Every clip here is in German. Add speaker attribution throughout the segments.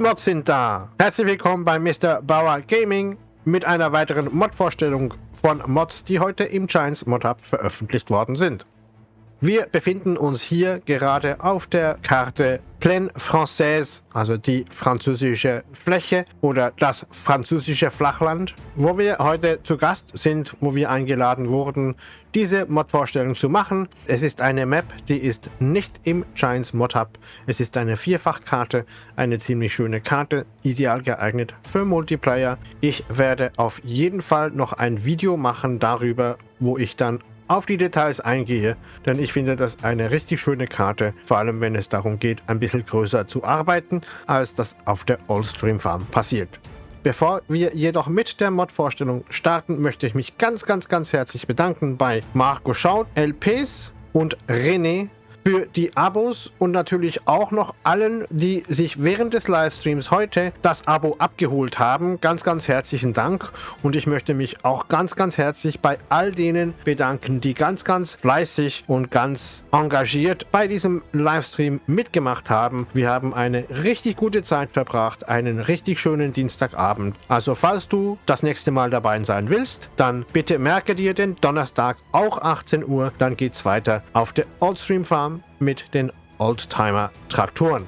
Speaker 1: Mods sind da. Herzlich willkommen bei Mr. Bauer Gaming mit einer weiteren Mod-Vorstellung von Mods, die heute im Giants Mod Hub veröffentlicht worden sind. Wir befinden uns hier gerade auf der Karte Plaine Française, also die französische Fläche oder das französische Flachland, wo wir heute zu Gast sind, wo wir eingeladen wurden, diese Mod-Vorstellung zu machen. Es ist eine Map, die ist nicht im Giants Mod Hub. Es ist eine Vierfachkarte, eine ziemlich schöne Karte, ideal geeignet für Multiplayer. Ich werde auf jeden Fall noch ein Video machen darüber, wo ich dann auf die Details eingehe, denn ich finde das eine richtig schöne Karte, vor allem wenn es darum geht, ein bisschen größer zu arbeiten, als das auf der Oldstream Farm passiert. Bevor wir jedoch mit der Mod-Vorstellung starten, möchte ich mich ganz, ganz, ganz herzlich bedanken bei Marco Schaut, LPs und René für die Abos und natürlich auch noch allen, die sich während des Livestreams heute das Abo abgeholt haben. Ganz, ganz herzlichen Dank und ich möchte mich auch ganz, ganz herzlich bei all denen bedanken, die ganz, ganz fleißig und ganz engagiert bei diesem Livestream mitgemacht haben. Wir haben eine richtig gute Zeit verbracht, einen richtig schönen Dienstagabend. Also falls du das nächste Mal dabei sein willst, dann bitte merke dir den Donnerstag auch 18 Uhr, dann geht es weiter auf der Oldstream Farm mit den Oldtimer-Traktoren.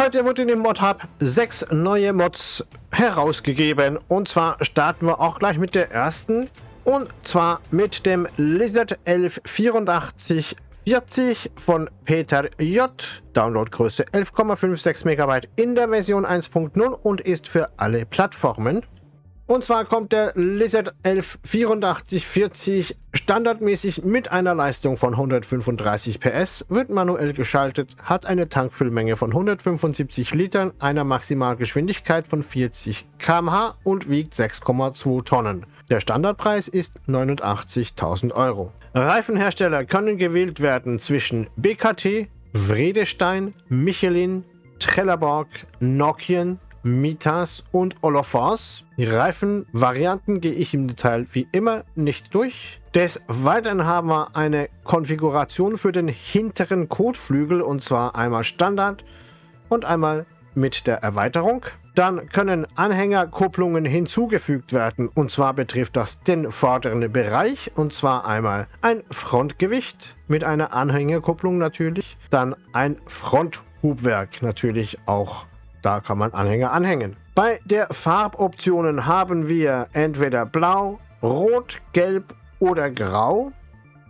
Speaker 1: Heute wurde in dem Mod Hub sechs neue Mods herausgegeben und zwar starten wir auch gleich mit der ersten und zwar mit dem Lizard 118440 von Peter J. Downloadgröße 11,56 MB in der Version 1.0 und ist für alle Plattformen. Und zwar kommt der Lizard 118440 standardmäßig mit einer Leistung von 135 PS, wird manuell geschaltet, hat eine Tankfüllmenge von 175 Litern, einer Maximalgeschwindigkeit von 40 km/h und wiegt 6,2 Tonnen. Der Standardpreis ist 89.000 Euro. Reifenhersteller können gewählt werden zwischen BKT, Vredestein, Michelin, Trelleborg, Nokian, Mitas und Olofors. Die Reifenvarianten gehe ich im Detail wie immer nicht durch. Des Weiteren haben wir eine Konfiguration für den hinteren Kotflügel und zwar einmal Standard und einmal mit der Erweiterung. Dann können Anhängerkupplungen hinzugefügt werden und zwar betrifft das den vorderen Bereich und zwar einmal ein Frontgewicht mit einer Anhängerkupplung natürlich, dann ein Fronthubwerk natürlich auch da kann man Anhänger anhängen. Bei der Farboptionen haben wir entweder blau, rot, gelb oder grau.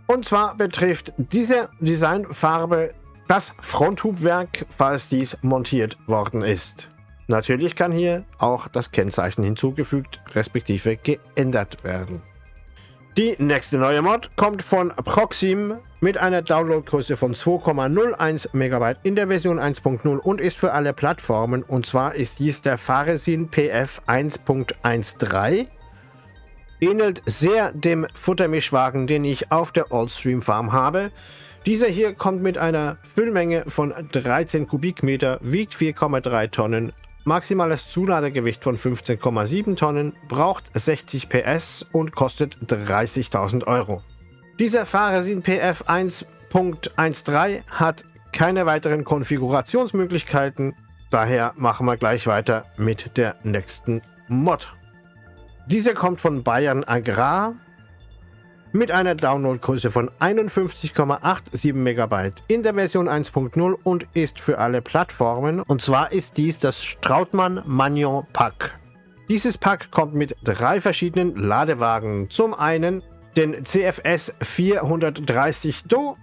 Speaker 1: Und zwar betrifft diese Designfarbe das Fronthubwerk, falls dies montiert worden ist. Natürlich kann hier auch das Kennzeichen hinzugefügt respektive geändert werden. Die nächste neue Mod kommt von Proxim mit einer Downloadgröße von 2,01 MB in der Version 1.0 und ist für alle Plattformen. Und zwar ist dies der Faresin PF 1.13. Ähnelt sehr dem Futtermischwagen, den ich auf der Oldstream Farm habe. Dieser hier kommt mit einer Füllmenge von 13 Kubikmeter, wiegt 4,3 Tonnen, Maximales Zuladegewicht von 15,7 Tonnen, braucht 60 PS und kostet 30.000 Euro. Dieser Fahresin PF 1.13 hat keine weiteren Konfigurationsmöglichkeiten, daher machen wir gleich weiter mit der nächsten Mod. Diese kommt von Bayern Agrar mit einer Downloadgröße von 51,87 MB in der Version 1.0 und ist für alle Plattformen. Und zwar ist dies das Strautmann Magnon Pack. Dieses Pack kommt mit drei verschiedenen Ladewagen. Zum einen den CFS 430 Do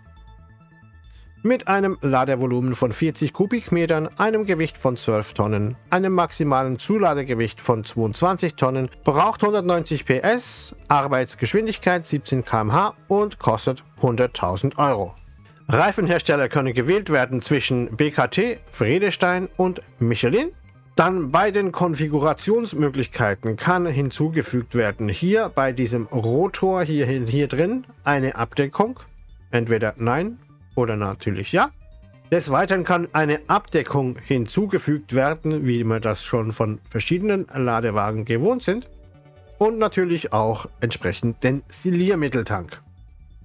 Speaker 1: mit einem Ladevolumen von 40 Kubikmetern, einem Gewicht von 12 Tonnen, einem maximalen Zuladegewicht von 22 Tonnen, braucht 190 PS, Arbeitsgeschwindigkeit 17 km/h und kostet 100.000 Euro. Reifenhersteller können gewählt werden zwischen BKT, Friedestein und Michelin. Dann bei den Konfigurationsmöglichkeiten kann hinzugefügt werden, hier bei diesem Rotor hier, hier drin, eine Abdeckung. Entweder Nein oder natürlich ja. Des Weiteren kann eine Abdeckung hinzugefügt werden, wie wir das schon von verschiedenen Ladewagen gewohnt sind. Und natürlich auch entsprechend den Siliermitteltank.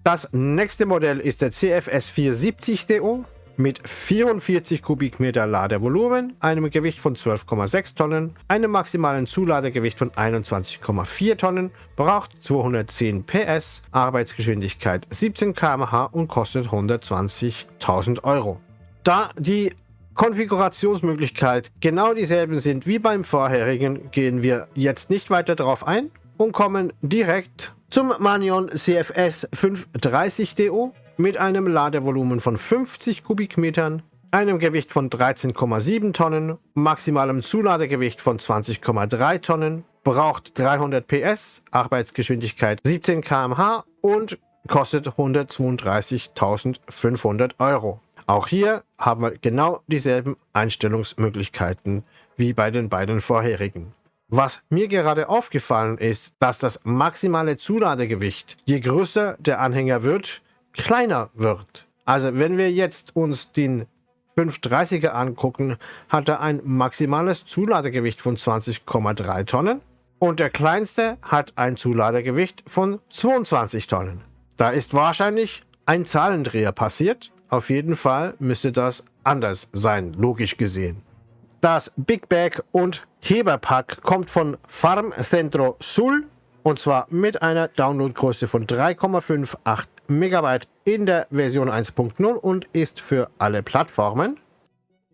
Speaker 1: Das nächste Modell ist der CFS 470 DO mit 44 Kubikmeter Ladevolumen, einem Gewicht von 12,6 Tonnen, einem maximalen Zuladegewicht von 21,4 Tonnen, braucht 210 PS, Arbeitsgeschwindigkeit 17 km/h und kostet 120.000 Euro. Da die Konfigurationsmöglichkeit genau dieselben sind wie beim vorherigen, gehen wir jetzt nicht weiter darauf ein und kommen direkt zum Manion CFS 530DO mit einem Ladevolumen von 50 Kubikmetern, einem Gewicht von 13,7 Tonnen, maximalem Zuladegewicht von 20,3 Tonnen, braucht 300 PS, Arbeitsgeschwindigkeit 17 km/h und kostet 132.500 Euro. Auch hier haben wir genau dieselben Einstellungsmöglichkeiten wie bei den beiden vorherigen. Was mir gerade aufgefallen ist, dass das maximale Zuladegewicht, je größer der Anhänger wird, kleiner wird. Also wenn wir jetzt uns den 530er angucken, hat er ein maximales Zuladegewicht von 20,3 Tonnen und der kleinste hat ein Zuladegewicht von 22 Tonnen. Da ist wahrscheinlich ein Zahlendreher passiert. Auf jeden Fall müsste das anders sein, logisch gesehen. Das Big Bag und Heberpack kommt von Farm Centro Sul und zwar mit einer Downloadgröße von 3,58 MB in der Version 1.0 und ist für alle Plattformen.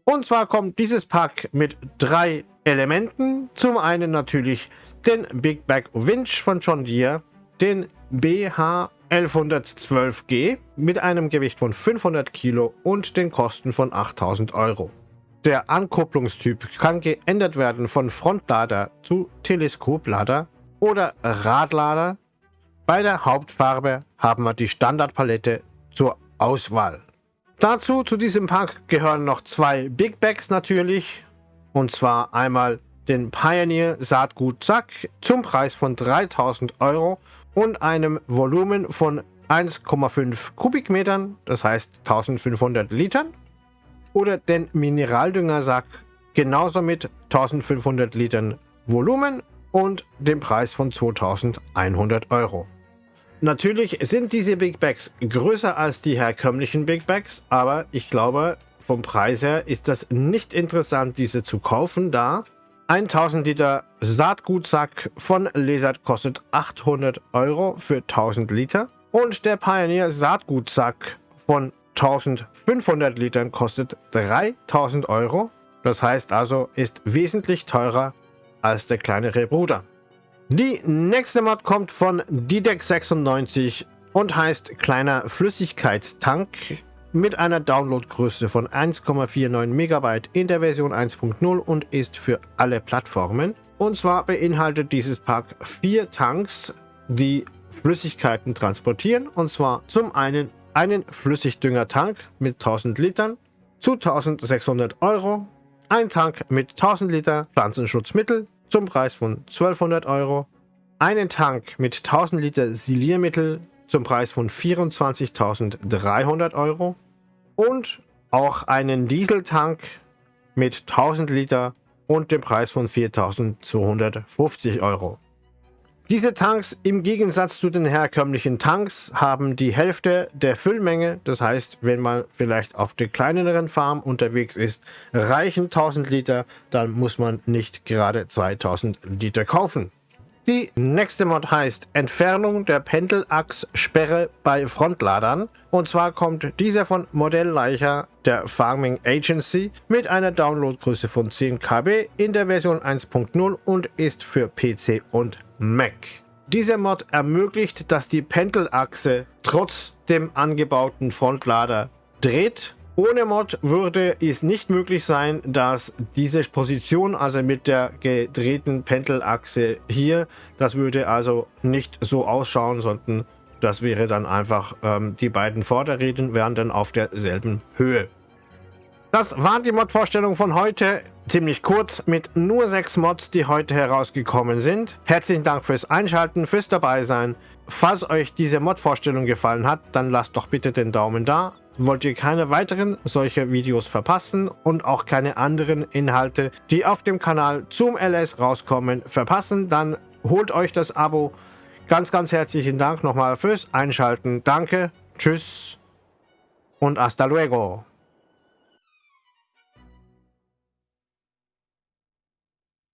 Speaker 1: Und zwar kommt dieses Pack mit drei Elementen. Zum einen natürlich den Big Bag Winch von John Deere, den BH 1112G mit einem Gewicht von 500 Kilo und den Kosten von 8000 Euro. Der Ankupplungstyp kann geändert werden von Frontlader zu Teleskoplader oder Radlader. Bei der Hauptfarbe haben wir die Standardpalette zur Auswahl. Dazu zu diesem Pack gehören noch zwei Big Bags natürlich. Und zwar einmal den Pioneer Saatgut Sack zum Preis von 3000 Euro und einem Volumen von 1,5 Kubikmetern, das heißt 1500 Litern. Oder den Mineraldüngersack genauso mit 1500 Litern Volumen und dem Preis von 2100 Euro. Natürlich sind diese Big Bags größer als die herkömmlichen Big Bags, aber ich glaube, vom Preis her ist das nicht interessant, diese zu kaufen, da 1000 Liter Saatgutsack von Lesart kostet 800 Euro für 1000 Liter und der Pioneer Saatgutsack von 1500 Litern kostet 3000 Euro. Das heißt also, ist wesentlich teurer als der kleinere Bruder. Die nächste Mod kommt von Didex96 und heißt kleiner Flüssigkeitstank mit einer Downloadgröße von 1,49 MB in der Version 1.0 und ist für alle Plattformen. Und zwar beinhaltet dieses Pack vier Tanks, die Flüssigkeiten transportieren. Und zwar zum einen einen Flüssigdüngertank mit 1000 Litern zu 1600 Euro, ein Tank mit 1000 Liter Pflanzenschutzmittel zum Preis von 1200 Euro, einen Tank mit 1000 Liter Siliermittel zum Preis von 24.300 Euro und auch einen Dieseltank mit 1000 Liter und dem Preis von 4.250 Euro. Diese Tanks im Gegensatz zu den herkömmlichen Tanks haben die Hälfte der Füllmenge. Das heißt, wenn man vielleicht auf der kleineren Farm unterwegs ist, reichen 1000 Liter, dann muss man nicht gerade 2000 Liter kaufen. Die nächste Mod heißt Entfernung der Pendelachssperre bei Frontladern. Und zwar kommt dieser von Modellleicher der Farming Agency mit einer Downloadgröße von 10 KB in der Version 1.0 und ist für PC und Mac. Dieser Mod ermöglicht, dass die Pendelachse trotz dem angebauten Frontlader dreht ohne Mod würde es nicht möglich sein, dass diese Position, also mit der gedrehten Pendelachse hier, das würde also nicht so ausschauen, sondern das wäre dann einfach, ähm, die beiden Vorderräder wären dann auf derselben Höhe. Das waren die Mod-Vorstellungen von heute. Ziemlich kurz mit nur sechs Mods, die heute herausgekommen sind. Herzlichen Dank fürs Einschalten, fürs Dabeisein. Falls euch diese Mod-Vorstellung gefallen hat, dann lasst doch bitte den Daumen da. Wollt ihr keine weiteren solcher Videos verpassen und auch keine anderen Inhalte, die auf dem Kanal zum LS rauskommen, verpassen, dann holt euch das Abo. Ganz, ganz herzlichen Dank nochmal fürs Einschalten. Danke, tschüss und hasta luego.